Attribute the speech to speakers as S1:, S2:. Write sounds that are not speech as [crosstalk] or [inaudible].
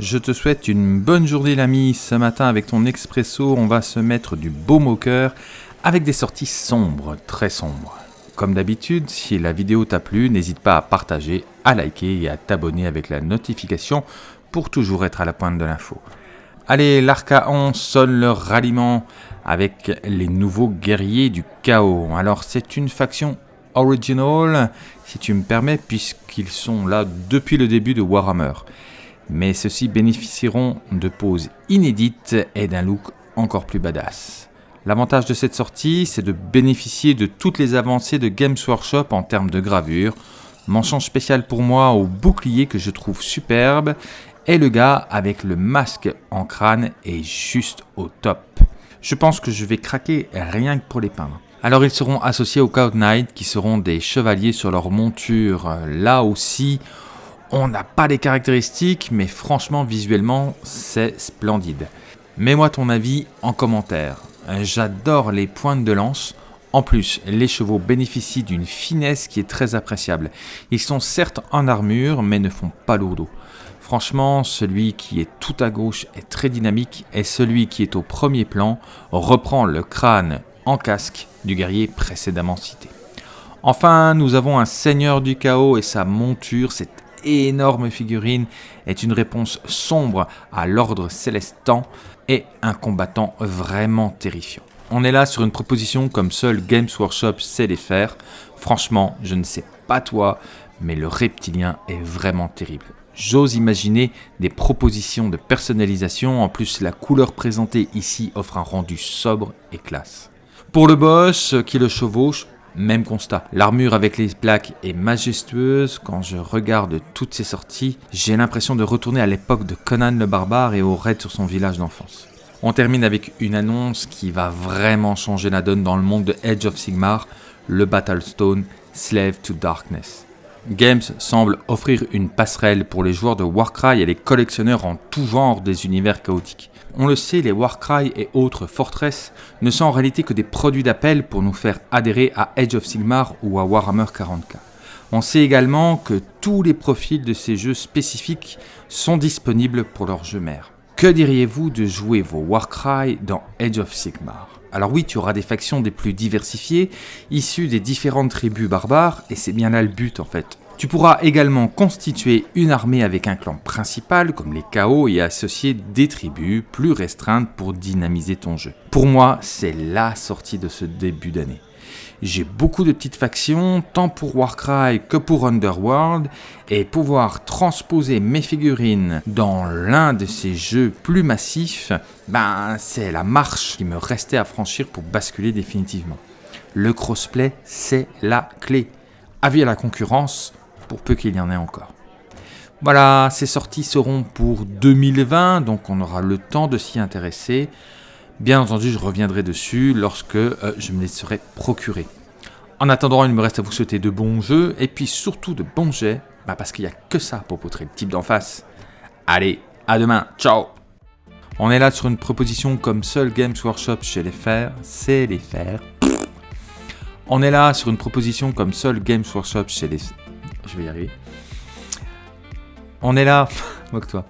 S1: Je te souhaite une bonne journée l'ami. Ce matin avec ton expresso, on va se mettre du beau moqueur avec des sorties sombres, très sombres. Comme d'habitude, si la vidéo t'a plu, n'hésite pas à partager, à liker et à t'abonner avec la notification pour toujours être à la pointe de l'info. Allez, l'Archaon sonne leur ralliement avec les nouveaux guerriers du chaos. Alors c'est une faction original, si tu me permets, puisqu'ils sont là depuis le début de Warhammer. Mais ceux-ci bénéficieront de poses inédites et d'un look encore plus badass. L'avantage de cette sortie, c'est de bénéficier de toutes les avancées de Games Workshop en termes de gravure. Mention spéciale pour moi au bouclier que je trouve superbe et le gars avec le masque en crâne est juste au top. Je pense que je vais craquer rien que pour les peindre. Alors ils seront associés aux Cloud Knight qui seront des chevaliers sur leur monture. Là aussi, on n'a pas les caractéristiques, mais franchement visuellement c'est splendide. Mets-moi ton avis en commentaire. J'adore les pointes de lance. En plus, les chevaux bénéficient d'une finesse qui est très appréciable. Ils sont certes en armure, mais ne font pas lourdeau. Franchement, celui qui est tout à gauche est très dynamique et celui qui est au premier plan reprend le crâne en casque du guerrier précédemment cité. Enfin, nous avons un seigneur du chaos et sa monture, cette énorme figurine, est une réponse sombre à l'ordre célestant et un combattant vraiment terrifiant. On est là sur une proposition comme seul Games Workshop sait les faire. Franchement, je ne sais pas toi, mais le reptilien est vraiment terrible. J'ose imaginer des propositions de personnalisation, en plus la couleur présentée ici offre un rendu sobre et classe. Pour le boss qui le chevauche, même constat. L'armure avec les plaques est majestueuse. Quand je regarde toutes ces sorties, j'ai l'impression de retourner à l'époque de Conan le barbare et au raid sur son village d'enfance. On termine avec une annonce qui va vraiment changer la donne dans le monde de Edge of Sigmar, le Battlestone Slave to Darkness. Games semble offrir une passerelle pour les joueurs de Warcry et les collectionneurs en tout genre des univers chaotiques. On le sait, les Warcry et autres Fortress ne sont en réalité que des produits d'appel pour nous faire adhérer à Edge of Sigmar ou à Warhammer 40k. On sait également que tous les profils de ces jeux spécifiques sont disponibles pour leurs jeux mères. Que diriez-vous de jouer vos Warcry dans Edge of Sigmar? Alors oui, tu auras des factions des plus diversifiées, issues des différentes tribus barbares, et c'est bien là le but en fait. Tu pourras également constituer une armée avec un clan principal comme les chaos et associer des tribus plus restreintes pour dynamiser ton jeu. Pour moi, c'est la sortie de ce début d'année. J'ai beaucoup de petites factions, tant pour Warcry que pour Underworld, et pouvoir transposer mes figurines dans l'un de ces jeux plus massifs, ben c'est la marche qui me restait à franchir pour basculer définitivement. Le crossplay, c'est la clé. Avis à la concurrence, pour peu qu'il y en ait encore. Voilà, ces sorties seront pour 2020, donc on aura le temps de s'y intéresser. Bien entendu, je reviendrai dessus lorsque euh, je me les serai procurés. En attendant, il me reste à vous souhaiter de bons jeux et puis surtout de bons jets, bah, parce qu'il n'y a que ça pour poutrer le type d'en face. Allez, à demain, ciao On est là sur une proposition comme seul Games Workshop chez les faire, c'est les faire. On est là sur une proposition comme seul Games Workshop chez les... Je vais y arriver. On est là... [laughs] Moque-toi.